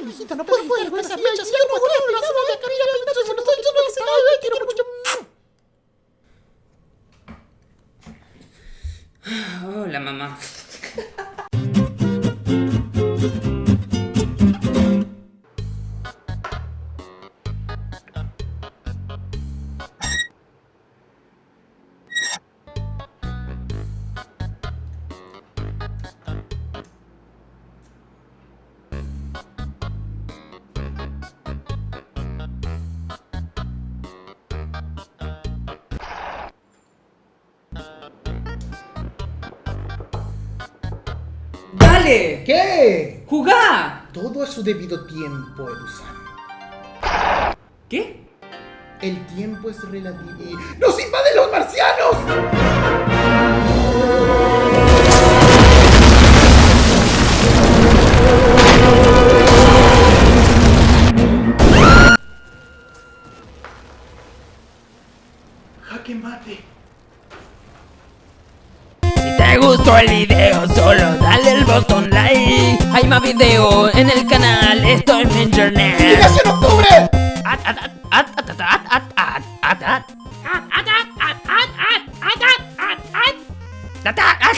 No puedes estar con esas mechas. Yo no la no estoy lleno de salado. Ay, quiero mucho. Hola, mamá. ¡Dale! ¿Qué? ¡Jugá! Todo a su debido tiempo, Edusan. ¿Qué? El tiempo es relativo. ¡Nos invaden los marcianos! ¡Jaque mate! Si te gustó el video, solo dale el botón. Hay más video en el canal, estoy en internet. ¡Liberación Octubre! At, at, at, at, at, at, at, at, at, at. At, at, at, at, at, at, at, at, at. At, at, at, at, at, at.